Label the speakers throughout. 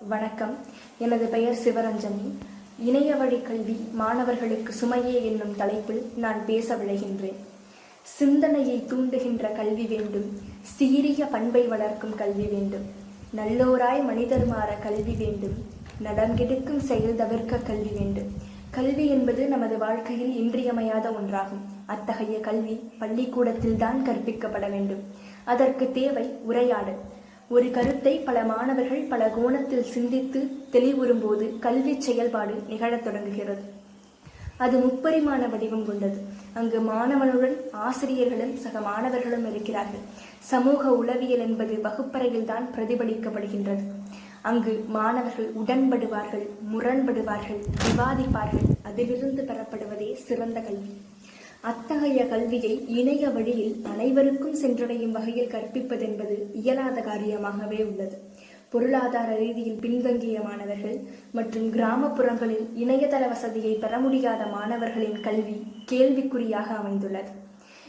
Speaker 1: வணக்கம். எனது பெயர் சிவரஞ்சனி. இணைய வழி கல்வி மாணவர்களுக்கு சுமையே என்னும் தலைப்பில் நான் பேச விளைகின்றேன் சிந்தனையை தூண்டுகின்ற கல்வி வேண்டும். சீரிய பண்பை வளர்க்கும் கல்வி வேண்டும். நல்லோராய் மனிதர் மாற கல்வி வேண்டும். நடங்கெடுக்கும் செயல் தவிர்க்க கல்வி வேண்டும். கல்வி என்பது நமது வாழ்க்கையில் இன்றியமையாத ஒன்றாகும். அத்தகைய கல்வி பள்ளிக்கூடத்தில் தான் கற்பிக்கப்பட வேண்டும். அதற்கு தேவை உரையாடல். ஒரு கருத்தை பல மாணவர்கள் பல கோணத்தில் சிந்தித்து தெளிவுறும்போது கல்வி செயல்பாடு நிகழத் தொடங்குகிறது. அது முப்பரிமாண வடிவம் கொண்டது. அங்கு மாணவனுடன் ஆசிரியர்களும் சக மாணவர்களும் இருக்கிறார்கள். சமூக உளவியல் என்பது வகுப்பறையில் தான் பிரதிபலிக்கப்படுகின்றது. அங்கு மாணவர்கள் உடன்படுவார்கள் முரண்படுவார்கள் விவாதிப்பார்கள் அதிலிருந்து பெறப்படுவதே சிறந்த கல்வி. அத்தகைய கல்வியை இணைய வழியில் அனைவருக்கும் சென்றடையும் வகையில் கற்பிப்பதென்பது இயலாத காரியமாகவே உள்ளது. பொருளாதார ரீதியில் பின்தங்கிய மாணவர்கள் மற்றும் கிராமப்புறங்களில் இணையதள வசதியை பெற முடியாத மாணவர்களின் கல்வி கேள்விக்குறியாக அமைந்துள்ளது.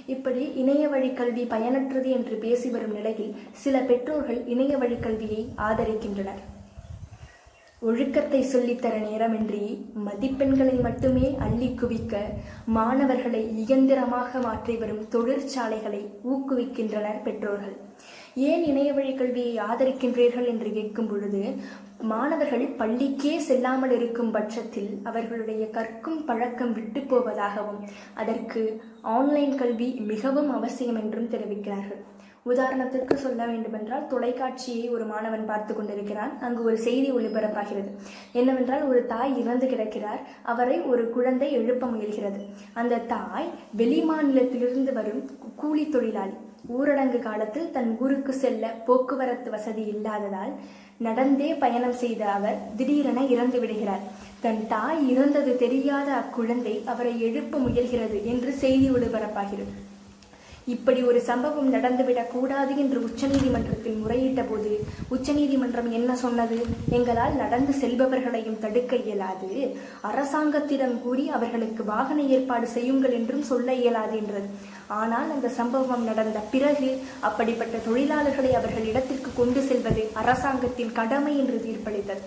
Speaker 1: இப்படி இணைய வழி கல்வி பயனற்றது என்று பேசி வரும் நிலையில் சில பெற்றோர்கள் இணைய வழி கல்வியை ஆதரிக்கின்றனர். ஒழுக்கத்தை சொல்லித்தர நேரமின்றி மதிப்பெண்களை மட்டுமே அள்ளி குவிக்க மாணவர்களை இயந்திரமாக மாற்றி வரும் தொழிற்சாலைகளை ஊக்குவிக்கின்றனர் பெற்றோர்கள். ஏன் இணைய வழி கல்வியை ஆதரிக்கின்றீர்கள் என்று கேட்கும் பொழுது மாணவர்கள் பள்ளிக்கே செல்லாமல் இருக்கும் பட்சத்தில் அவர்களுடைய கற்கும் பழக்கம் விட்டு போவதாகவும் அதற்கு ஆன்லைன் கல்வி மிகவும் அவசியம் என்றும் தெரிவிக்கிறார்கள். உதாரணத்திற்கு சொல்ல வேண்டுமென்றால் தொலைக்காட்சியை ஒரு மாணவன் பார்த்து கொண்டிருக்கிறான். அங்கு ஒரு செய்தி ஒளிபரப்பாகிறது. என்னவென்றால் ஒரு தாய் இறந்து கிடக்கிறார். அவரை ஒரு குழந்தை எழுப்ப முயல்கிறது. அந்த தாய் வெளி மாநிலத்திலிருந்து வரும் கூலி தொழிலாளி. ஊரடங்கு காலத்தில் தன் ஊருக்கு செல்ல போக்குவரத்து வசதி இல்லாததால் நடந்தே பயணம் செய்த அவர் திடீரென இறந்து விடுகிறார். தன் தாய் இறந்தது தெரியாத அக்குழந்தை அவரை எழுப்ப முயல்கிறது என்று செய்தி ஒளிபரப்பாகிறது. இப்படி ஒரு சம்பவம் நடந்துவிடக் கூடாது என்று உச்சநீதிமன்றத்தில் முறையிட்ட போது உச்சநீதிமன்றம் என்ன சொன்னது? எங்களால் நடந்து செல்பவர்களையும் தடுக்க இயலாது. அரசாங்கத்திடம் கூறி அவர்களுக்கு வாகன ஏற்பாடு செய்யுங்கள் என்றும் சொல்ல இயலாது என்றது. ஆனால் அந்த சம்பவம் நடந்த பிறகு அப்படிப்பட்ட தொழிலாளர்களை அவர்கள் இடத்திற்கு கொண்டு செல்வது அரசாங்கத்தின் கடமை என்று தீர்ப்பளித்தது.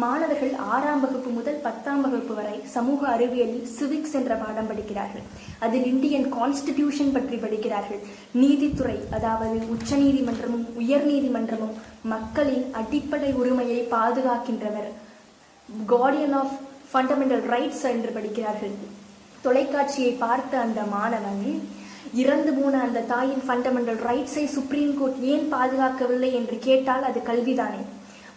Speaker 1: மாணவர்கள் ஆறாம் வகுப்பு முதல் பத்தாம் வகுப்பு வரை சமூக அறிவியலில் சிவிக்ஸ் என்ற பாடம் படிக்கிறார்கள். அதில் இந்தியன் கான்ஸ்டிடியூஷன் பற்றி படிக்கிறார்கள். நீதித்துறை அதாவது உச்ச நீதிமன்றமும் உயர் நீதிமன்றமும் மக்களின் அடிப்படை உரிமையை பாதுகாக்கின்றவர் கார்டியன் ஆஃப் ஃபண்டமெண்டல் ரைட்ஸ் என்று படிக்கிறார்கள். தொலைக்காட்சியை பார்த்த அந்த மாணவன் இறந்து போன அந்த தாயின் ஃபண்டமெண்டல் ரைட்ஸை சுப்ரீம் கோர்ட் ஏன் பாதுகாக்கவில்லை என்று கேட்டால் அது கல்விதானே.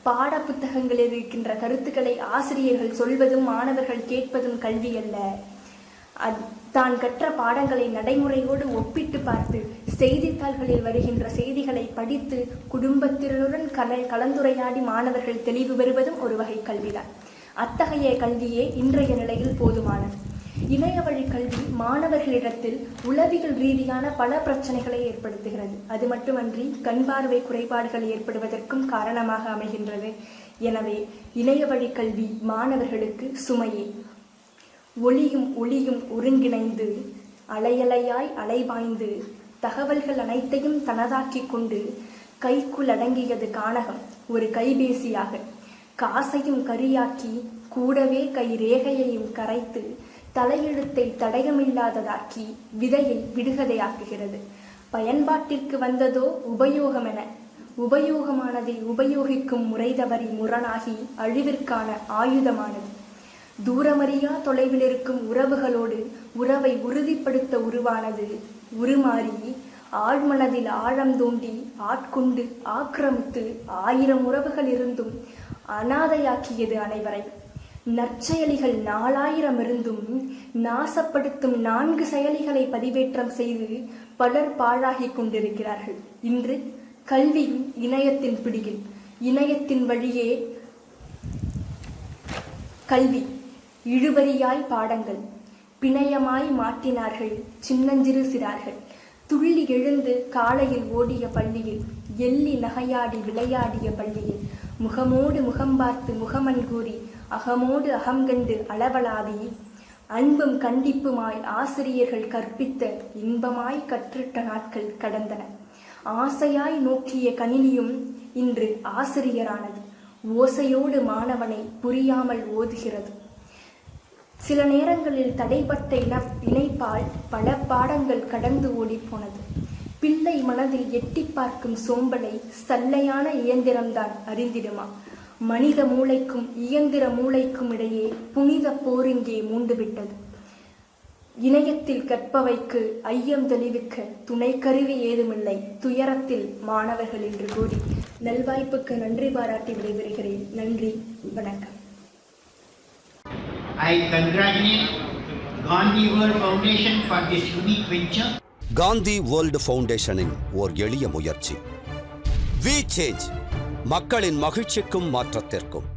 Speaker 1: பாட புத்தகங்களில் இருக்கின்ற கருத்துக்களை ஆசிரியர்கள் சொல்வதும் மாணவர்கள் கேட்பதும் கல்வி அல்ல. தான் கற்ற பாடங்களை நடைமுறையோடு ஒப்பிட்டு பார்த்து செய்தித்தாள்களில் வருகின்ற செய்திகளை படித்து குடும்பத்தினருடன் கல கலந்துரையாடி மாணவர்கள் தெளிவு பெறுவதும் ஒரு வகை கல்விதான். அத்தகைய கல்வியே இன்றைய நிலையில் போதுமானது. இணைய வழி கல்வி மாணவர்களிடத்தில் உளவியல் ரீதியான பல பிரச்சனைகளை ஏற்படுத்துகிறது. அது மட்டுமன்றி கண் பார்வை குறைபாடுகள் ஏற்படுவதற்கும் காரணமாக அமைகின்றது. எனவே இணைய வழி கல்வி மாணவர்களுக்கு சுமையே. ஒளியும் ஒளியும் ஒருங்கிணைந்து அலையலையாய் அலைவாய்ந்து தகவல்கள் அனைத்தையும் தனதாக்கிக் கொண்டு கைக்குள் அடங்கியது கானகம். ஒரு கைபேசியாக காசையும் கரியாக்கி கூடவே கை ரேகையையும் கரைத்து தலையெழுத்தை தடயமில்லாததாக்கி விதையை விடுகதையாக்குகிறது. பயன்பாட்டிற்கு வந்ததோ உபயோகமென. உபயோகமானதை உபயோகிக்கும் முறை தவறி முரணாகி அழிவிற்கான ஆயுதமானது. தூரமறியா தொலைவில் இருக்கும் உறவுகளோடு உறவை உறுதிப்படுத்த உருவானது உருமாறி ஆழ்மனதில் ஆழம் தோண்டி ஆட்கொண்டு ஆக்கிரமித்து ஆயிரம் உறவுகள் இருந்தும் அனாதையாக்கியது அனைவரை. நற்செயலிகள் நாலாயிரம் இருந்தும் நாசப்படுத்தும் நான்கு செயலிகளை பதிவேற்றம் செய்து பலர் பாழாகி கொண்டிருக்கிறார்கள். இன்று கல்வி இணையத்தின் பிடியில். இணையத்தின் வழியே கல்வி இழுபறியாய் பாடங்கள் பிணையமாய் மாட்டினார்கள் சின்னஞ்சிறு சிறார்கள். துள்ளி எழுந்து காலையில் ஓடிய பள்ளியில் எள்ளி நகையாடி விளையாடிய பள்ளியில் முகமோடு முகம் பார்த்து முகமன் கூறி அகமோடு அகங்கண்டு அளவலாவி அன்பும் கண்டிப்புமாய் ஆசிரியர்கள் கற்பித்த இன்பமாய் கற்றிட்ட நாட்கள் கடந்தன. ஆசையாய் நோக்கிய கணினியும் இன்று ஆசிரியரானது. ஓசையோடு மாணவனை புரியாமல் ஓதுகிறது. சில நேரங்களில் தடைப்பட்ட இன இணைப்பால் பல பாடங்கள் கடந்து ஓடிப்போனது. பிள்ளை மனதில் எட்டி பார்க்கும் சோம்பலை சல்லையான இயந்திரம்தான் அறிந்திடுமா? மனித மூளைக்கும் இயந்திர மூளைக்கும் இடையே புனித போரிங்கே மூண்டுவிட்டது. இணையத்தில் கற்பவைக்கு ஐயம் தெளிவிக்க துணை கருவி ஏதுமில்லை. துயரத்தில் மாணவர்கள் என்று கூறி நல்வாய்ப்புக்கு நன்றி பாராட்டி விடைபெறுகிறேன். நன்றி. வணக்கம்.
Speaker 2: I congratulate Gandhi World Foundation for this unique venture.
Speaker 3: Gandhi world ஃபவுண்டேஷனின் ஓர் எளிய முயற்சி. வி சேஞ்ச் மக்களின் மகிழ்ச்சிக்கும் மாற்றத்திற்கும்.